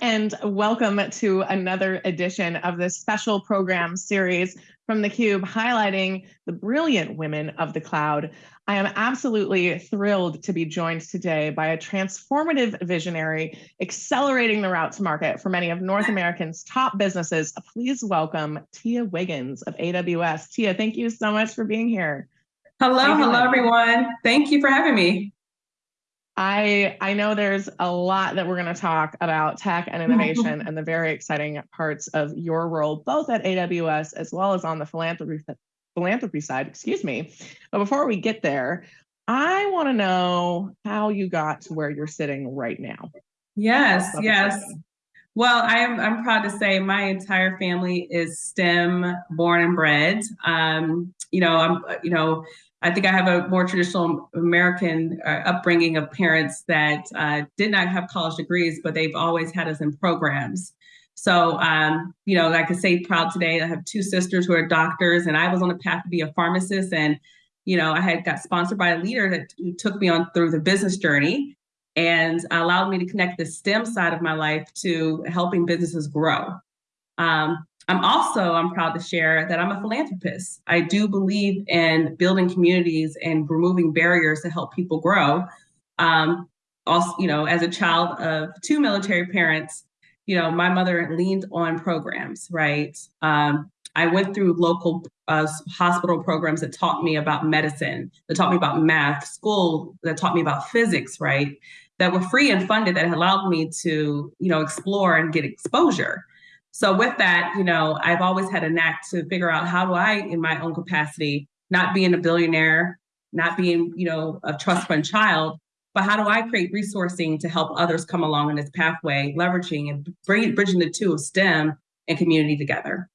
And welcome to another edition of this special program series from theCUBE highlighting the brilliant women of the cloud. I am absolutely thrilled to be joined today by a transformative visionary accelerating the route to market for many of North America's top businesses. Please welcome Tia Wiggins of AWS. Tia, thank you so much for being here. Hello, hello everyone. Thank you for having me. I I know there's a lot that we're going to talk about tech and innovation and the very exciting parts of your role, both at AWS as well as on the philanthropy philanthropy side. Excuse me. But before we get there, I want to know how you got to where you're sitting right now. Yes, yes. Well, I am I'm proud to say my entire family is STEM born and bred. Um, you know, I'm you know I think I have a more traditional American uh, upbringing of parents that uh, did not have college degrees, but they've always had us in programs. So, um, you know, I can say proud today. I have two sisters who are doctors, and I was on a path to be a pharmacist. And, you know, I had got sponsored by a leader that took me on through the business journey and allowed me to connect the STEM side of my life to helping businesses grow. Um, I'm also, I'm proud to share that I'm a philanthropist. I do believe in building communities and removing barriers to help people grow. Um, also, you know, as a child of two military parents, you know, my mother leaned on programs, right? Um, I went through local uh, hospital programs that taught me about medicine, that taught me about math, school that taught me about physics, right? That were free and funded that allowed me to, you know, explore and get exposure. So with that, you know, I've always had a knack to figure out how do I, in my own capacity, not being a billionaire, not being, you know, a trust fund child, but how do I create resourcing to help others come along in this pathway, leveraging and bridging the two of STEM and community together.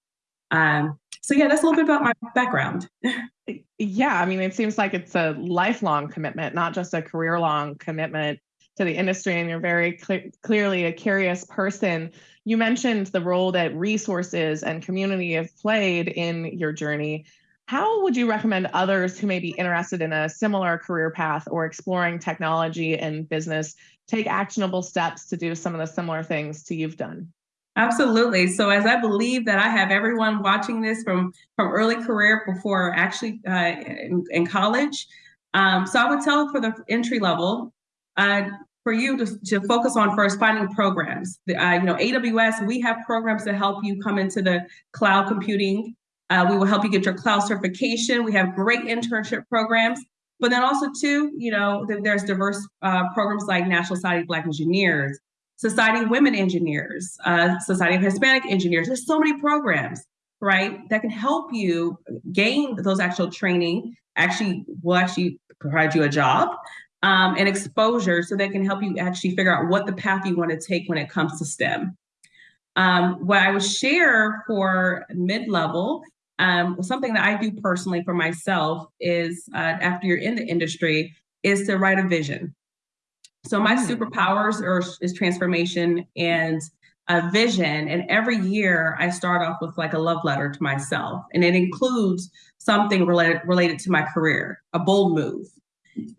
Um, so yeah, that's a little bit about my background. yeah, I mean, it seems like it's a lifelong commitment, not just a career long commitment to the industry, and you're very cl- clearly a curious person. You mentioned the role that resources and community have played in your journey. How would you recommend others who may be interested in a similar career path or exploring technology and business take actionable steps to do some of the similar things to you've done? Absolutely. So as I believe that I have everyone watching this from from early career before actually uh, in, in, college, um, so I would tell for the entry level, uh, for you to, to focus on first finding programs. Uh, you know, AWS, we have programs to help you come into the cloud computing. Uh, we will help you get your cloud certification. We have great internship programs. But then also too, you know, there's diverse uh, programs like National Society of Black Engineers, Society of Women Engineers, uh, Society of Hispanic Engineers. There's so many programs, right, that can help you gain those actual training. Actually, will actually provide you a job um, and exposure so they can help you actually figure out what the path you want to take when it comes to STEM. Um, what I would share for mid-level, um, something that I do personally for myself is uh, after you're in the industry, is to write a vision. So my mm. superpowers are, is transformation and a vision. And every year I start off with like a love letter to myself. And it includes something related related to my career, a bold move,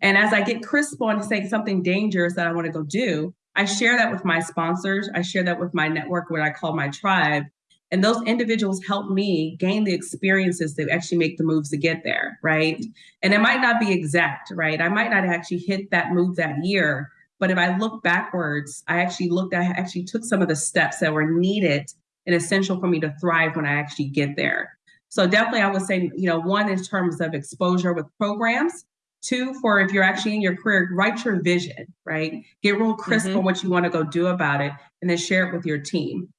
and as I get crisp on saying something dangerous that I want to go do, I share that with my sponsors. I share that with my network, what I call my tribe. And those individuals help me gain the experiences that actually make the moves to get there, right? And it might not be exact, right? I might not actually hit that move that year, but if I look backwards, I actually looked, I actually took some of the steps that were needed and essential for me to thrive when I actually get there. So definitely I would say, you know, one in terms of exposure with programs, Two, for if you're actually in your career, write your vision, right? Get real crisp mm-hmm. on what you want to go do about it, and then share it with your team.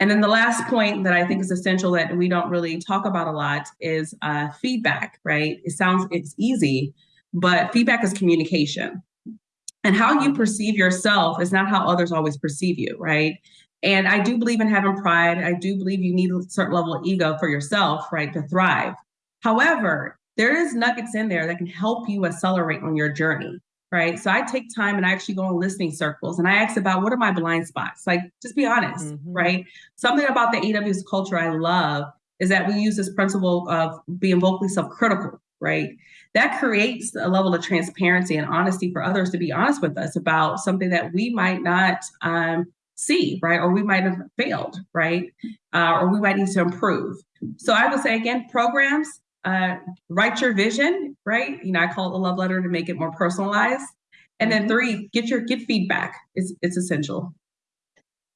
And then the last point that I think is essential that we don't really talk about a lot is uh, feedback, right? It sounds it's easy, but feedback is communication. And how you perceive yourself is not how others always perceive you, right? And I do believe in having pride. I do believe you need a certain level of ego for yourself, right, to thrive. However, there is nuggets in there that can help you accelerate on your journey right so i take time and i actually go on listening circles and i ask about what are my blind spots like just be honest mm-hmm. right something about the aws culture i love is that we use this principle of being vocally self-critical right that creates a level of transparency and honesty for others to be honest with us about something that we might not um, see, right? Or we might have failed, right? Uh, or we might need to improve. So I would say again, programs, uh, write your vision, right? You know, I call it the love letter to make it more personalized. And then mm-hmm. three, get your get feedback. It's it's essential.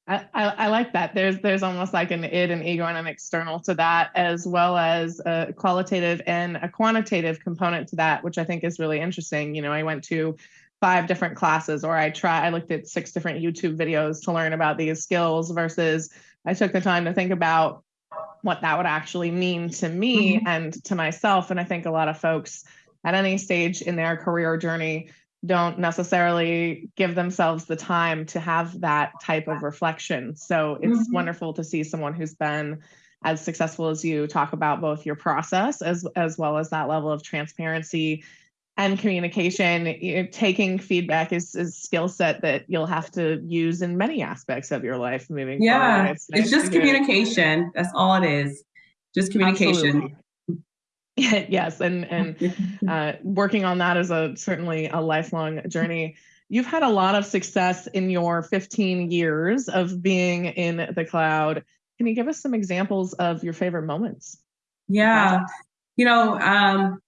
I, I, I, like that. There's there's almost like an id and ego and an external to that, as well as a qualitative and a quantitative component to that, which I think is really interesting. You know, I went to five different classes, or I try I looked at six different YouTube videos to learn about these skills versus I took the time to think about what that would actually mean to me mm-hmm. and to myself. And I think a lot of folks at any stage in their career journey don't necessarily give themselves the time to have that type of reflection. So it's mm-hmm. wonderful to see someone who's been as successful as you talk about both your process as as well as that level of transparency and communication. You know, taking feedback is a skill set that you'll have to use in many aspects of your life moving yeah, forward. It's, nice it's just communication. That's all it is. Just communication. Yes, and and uh, working on that is a certainly a lifelong journey. You've had a lot of success in your 15 years of being in the cloud. Can you give us some examples of your favorite moments? Yeah, you know, um,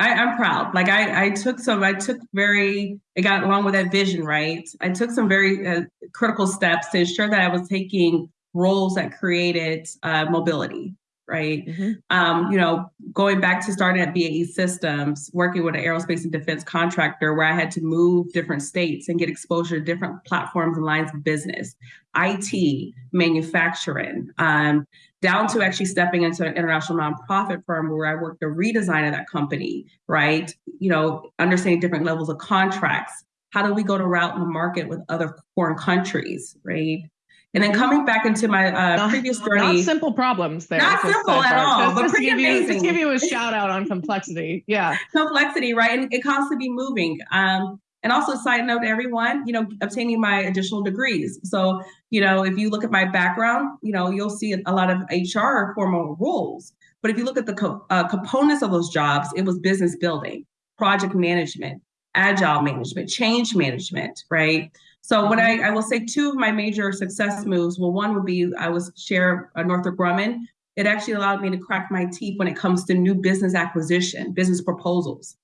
I, am proud. Like I, I took some, I took very, it got along with that vision, right? I took some very uh, critical steps to ensure that I was taking roles that created uh, mobility, right? Mm-hmm. Um, you know, going back to starting at BAE Systems, working with an aerospace and defense contractor where I had to move different states and get exposure to different platforms and lines of business, IT, manufacturing, um, down to actually stepping into an international nonprofit firm where I worked the redesign of that company, right? You know, understanding different levels of contracts. How do we go to route in the market with other foreign countries, right? And then coming back into my uh, not, previous journey, not simple problems there. Not simple at all, just, but just pretty give amazing. You, just give you a shout out on complexity. Yeah, complexity, right? And it constantly be moving. Um, and also, side note, everyone, you know, obtaining my additional degrees. So, you know, if you look at my background, you know, you'll see a lot of HR formal roles. But if you look at the co- uh, components of those jobs, it was business building, project management, agile management, change management, right? So what mm-hmm. I, I will say two of my major success moves, well, one would be I was chair of Northrop Grumman. It actually allowed me to crack my teeth when it comes to new business acquisition, business proposals.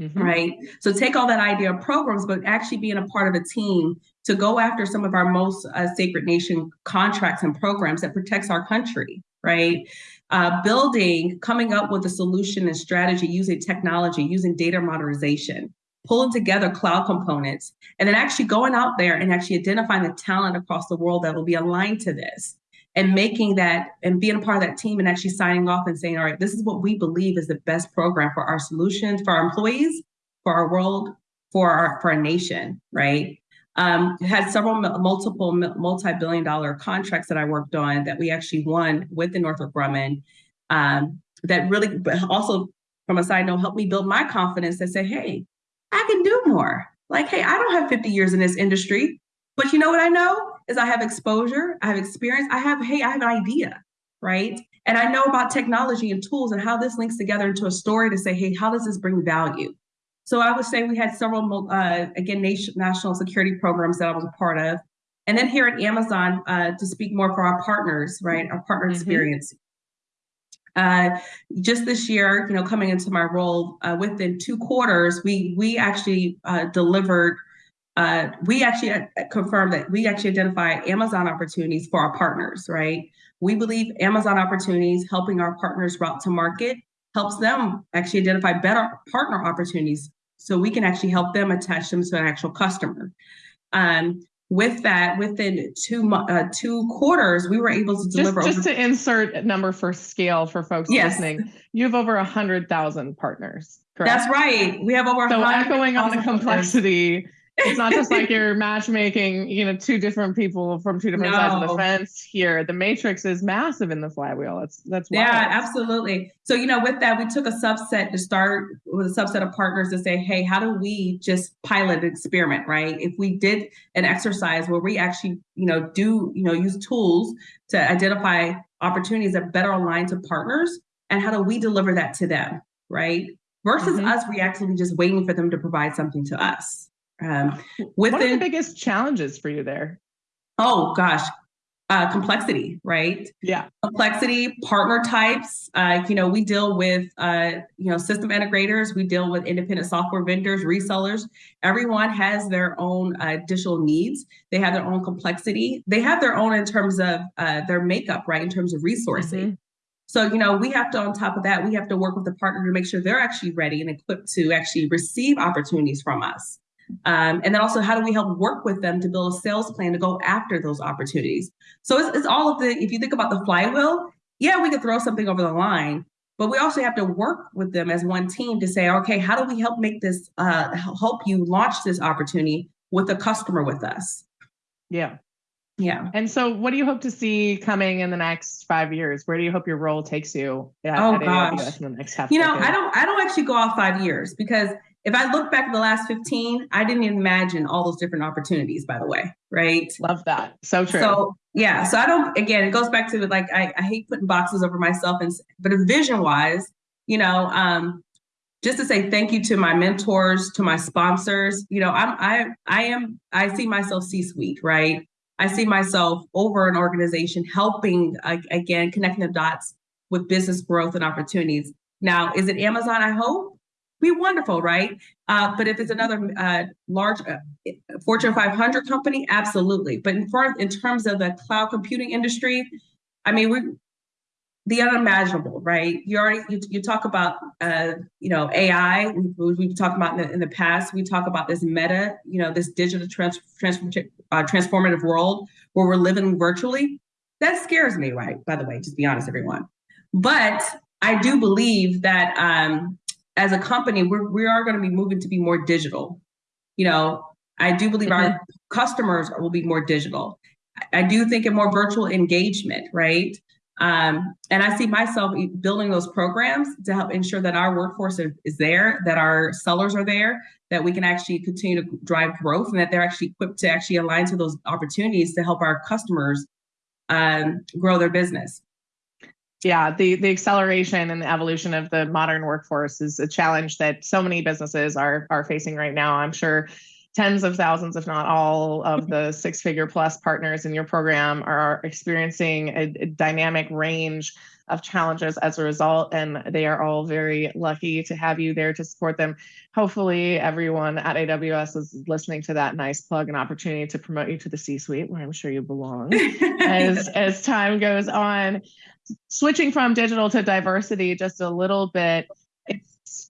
Mm-hmm. Right. So take all that idea of programs, but actually being a part of a team to go after some of our most uh, sacred nation contracts and programs that protects our country. Right. Uh, building, coming up with a solution and strategy using technology, using data modernization, pulling together cloud components, and then actually going out there and actually identifying the talent across the world that will be aligned to this and making that and being a part of that team and actually signing off and saying, all right, this is what we believe is the best program for our solutions, for our employees, for our world, for our for our nation, right? Um, had several multiple multi-billion dollar contracts that I worked on that we actually won with the Northrop Grumman. Um, that really also, from a side note, helped me build my confidence to say, hey, I can do more. Like, hey, I don't have 50 years in this industry, but you know what I know is I have exposure, I have experience, I have, hey, I have an idea, right? And I know about technology and tools and how this links together into a story to say, hey, how does this bring value? So I would say we had several, uh, again, nation, national security programs that I was a part of. And then here at Amazon, uh, to speak more for our partners, right? Our partner mm-hmm. experience. Uh, just this year, you know, coming into my role, uh, within two quarters, we we actually uh, delivered. Uh, we actually uh, confirmed that we actually identify Amazon opportunities for our partners. Right? We believe Amazon opportunities helping our partners route to market helps them actually identify better partner opportunities, so we can actually help them attach them to an actual customer. Um, with that, within two uh, two quarters, we were able to deliver. Just, just to insert a number for scale for folks yes. listening, you have over a hundred thousand partners. Correct? That's right. We have over. So echoing on the complexity. Partners it's not just like you're matchmaking, you know, two different people from two different no. sides of the fence here. The matrix is massive in the flywheel. That's that's wild. yeah, absolutely. So you know, with that, we took a subset to start with a subset of partners to say, hey, how do we just pilot an experiment, right? If we did an exercise where we actually, you know, do you know use tools to identify opportunities that better align to partners, and how do we deliver that to them, right? Versus mm-hmm. us reactively just waiting for them to provide something to us Um, within, what are the biggest challenges for you there? Oh gosh, uh, complexity, right? Yeah. Complexity, partner types. Uh, you know, we deal with, uh, you know, system integrators. We deal with independent software vendors, resellers. Everyone has their own uh, additional needs. They have their own complexity. They have their own in terms of uh, their makeup, right? In terms of resourcing. Mm-hmm. So, you know, we have to, on top of that, we have to work with the partner to make sure they're actually ready and equipped to actually receive opportunities from us. Um, and then also, how do we help work with them to build a sales plan to go after those opportunities? So it's, it's all of the, if you think about the flywheel, yeah, we could throw something over the line, but we also have to work with them as one team to say, okay, how do we help make this, uh, help you launch this opportunity with a customer with us? Yeah. Yeah. And so, what do you hope to see coming in the next five years? Where do you hope your role takes you? At, oh at gosh, in the next half. You know, decade? I don't. I don't actually go off five years because if I look back at the last 15, I didn't imagine all those different opportunities, by the way. Right. Love that. So true. So yeah. So I don't, again, it goes back to like, I, I hate putting boxes over myself and, but vision wise, you know, um, just to say thank you to my mentors, to my sponsors, you know, I'm, I, I am, I see myself C-suite, right? I see myself over an organization helping, again, connecting the dots with business growth and opportunities. Now, is it Amazon? I hope be wonderful, right? Uh, but if it's another uh, large uh, Fortune 500 company, absolutely. But in, in terms of the cloud computing industry, I mean, we the unimaginable, right? You already you, you talk about uh, you know AI. We, we've talked about in the, in the, past. We talk about this meta, you know, this digital trans, transform, uh, transformative world where we're living virtually. That scares me, right? By the way, just be honest, everyone. But I do believe that um, as a company, we're, we are going to be moving to be more digital. You know, I do believe mm-hmm. our customers will be more digital. I do think in more virtual engagement, right? Um, and I see myself building those programs to help ensure that our workforce is there, that our sellers are there, that we can actually continue to drive growth, and that they're actually equipped to actually align to those opportunities to help our customers um, grow their business yeah the the acceleration and the evolution of the modern workforce is a challenge that so many businesses are are facing right now. I'm sure tens of thousands if not all of the six figure plus partners in your program are experiencing a, a dynamic range of challenges as a result and they are all very lucky to have you there to support them. Hopefully everyone at aws is listening to that nice plug and opportunity to promote you to the c suite where i'm sure you belong as as time goes on. Switching from digital to diversity just a little bit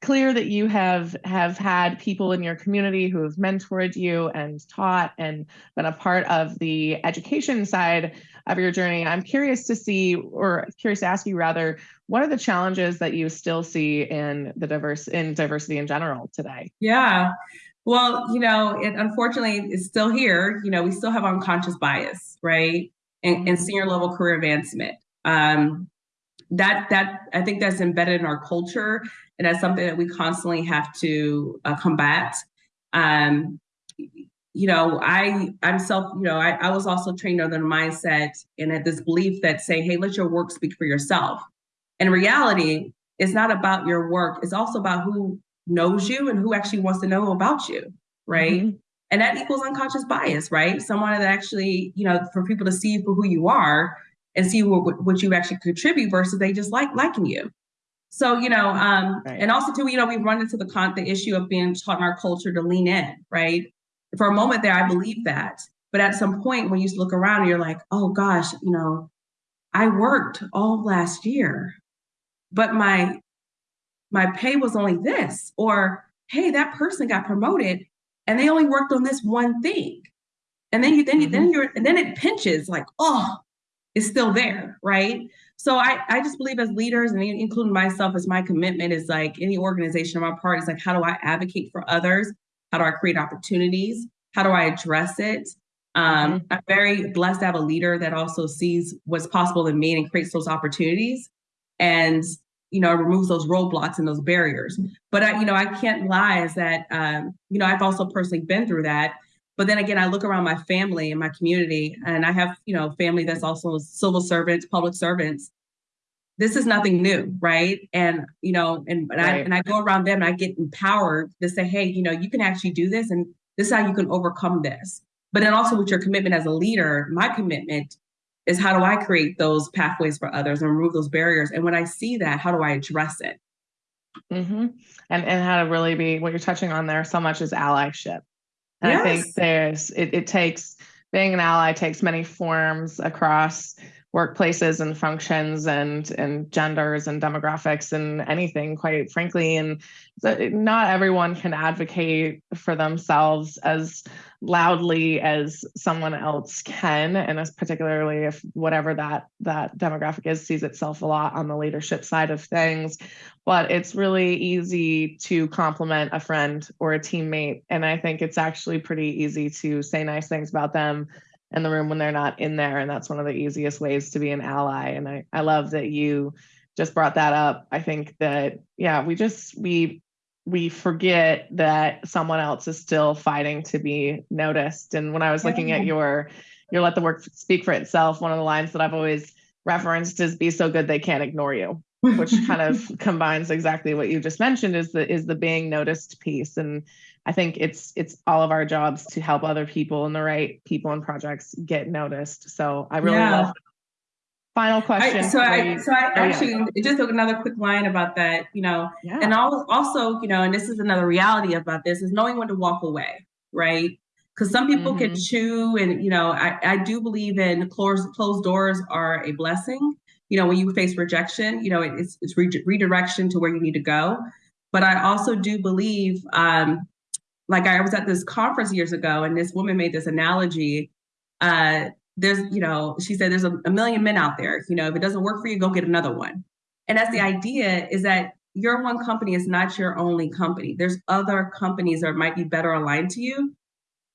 clear that you have have had people in your community who have mentored you and taught and been a part of the education side of your journey. I'm curious to see or curious to ask you rather what are the challenges that you still see in the diverse in diversity in general today? Yeah. Well you know it unfortunately is still here. You know we still have unconscious bias right? And, in senior level career advancement. Um, that that I think that's embedded in our culture, and that's something that we constantly have to uh, combat. Um, you know, I I'm self. You know, I, I was also trained on the mindset and at this belief that say, hey, let your work speak for yourself. In reality, it's not about your work. It's also about who knows you and who actually wants to know about you, right? Mm-hmm. And that equals unconscious bias, right? Someone that actually, you know, for people to see you for who you are and see what, what you actually contribute versus they just like liking you. So, you know, um, right. and also too, you know, we've run into the con the issue of being taught in our culture to lean in, right? For a moment there, I believe that. But at some point when you look around, you're like, oh gosh, you know, I worked all last year, but my my pay was only this, or hey, that person got promoted and they only worked on this one thing. And then you then you mm-hmm. then you're and then it pinches like, oh, it's still there, right? So I, I just believe as leaders and including myself as my commitment is like any organization of my part is like, how do I advocate for others? How do I create opportunities? How do I address it? Um, mm-hmm. I'm very blessed to have a leader that also sees what's possible in me and creates those opportunities and, you know, removes those roadblocks and those barriers. But I, you know, I can't lie is that, um, you know, I've also personally been through that but then again, I look around my family and my community, and I have, you know, family that's also civil servants, public servants. This is nothing new, right? And you know, and, and right. I and I go around them and I get empowered to say, hey, you know, you can actually do this, and This is how you can overcome this. But then also with your commitment as a leader, my commitment is how do I create those pathways for others and remove those barriers? And when I see that, how do I address it? Mm-hmm. And and how to really be what you're touching on there so much is allyship. And yes. I think there's it, it takes being an ally takes many forms across workplaces and functions and and genders and demographics and anything quite frankly. And not everyone can advocate for themselves as loudly as someone else can. And as particularly if whatever that that demographic is sees itself a lot on the leadership side of things. But it's really easy to compliment a friend or a teammate. And i think it's actually pretty easy to say nice things about them in the room when they're not in there. And that's one of the easiest ways to be an ally. And I, I love that you just brought that up. I think that, yeah, we just, we, we forget that someone else is still fighting to be noticed. And when I was looking at your, your let the work speak for itself, one of the lines that I've always referenced is be so good they can't ignore you which kind of combines exactly what you just mentioned is the is the being noticed piece and I think it's it's all of our jobs to help other people and the right people and projects get noticed. So I really yeah. love. Final question. I, so I so I oh, actually yeah. just another quick line about that. You know, yeah. and also you know, and this is another reality about this is knowing when to walk away, right? Because some people mm-hmm. can chew, and you know, I I do believe in closed closed doors are a blessing. You know, when you face rejection, you know, it's it's re- redirection to where you need to go. But I also do believe um, like I was at this conference years ago, and this woman made this analogy. Uh, there's, you know, she said there's a, a million men out there. You know, if it doesn't work for you, go get another one. And that's the idea is that your one company is not your only company. There's other companies that might be better aligned to you.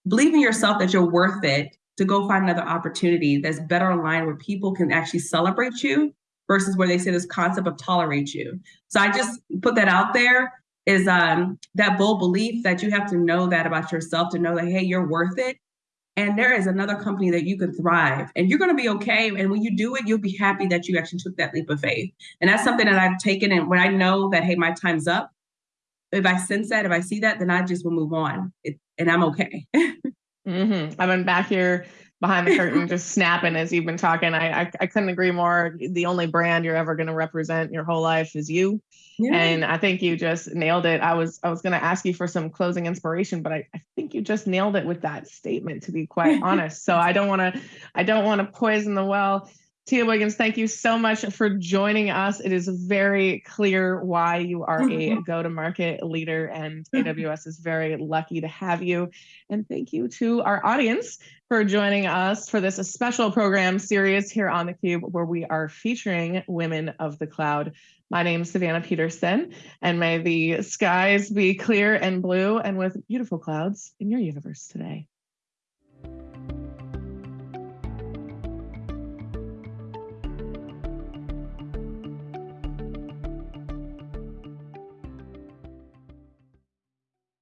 Believe in yourself that you're worth it to go find another opportunity that's better aligned where people can actually celebrate you versus where they say this concept of tolerate you. So I just put that out there is um, that bold belief that you have to know that about yourself to know that, hey, you're worth it. And there is another company that you can thrive and you're going to be okay. And when you do it, you'll be happy that you actually took that leap of faith. And that's something that I've taken. And when I know that, hey, my time's up, if I sense that, if I see that, then I just will move on it, and I'm okay. mm-hmm. I've been back here behind the curtain just snapping as you've been talking. I, I, I couldn't agree more. The only brand you're ever going to represent your whole life is you. Yeah. And I think you just nailed it. I was I was going to ask you for some closing inspiration, but I, I think you just nailed it with that statement. To be quite honest, so I don't want to I don't want to poison the well. Tia Wiggins, thank you so much for joining us. It is very clear why you are a mm-hmm. go to market leader, and AWS is very lucky to have you. And thank you to our audience for joining us for this special program series here on theCUBE, where we are featuring women of the cloud. My name is Savannah Peterson, and may the skies be clear and blue and with beautiful clouds in your universe today.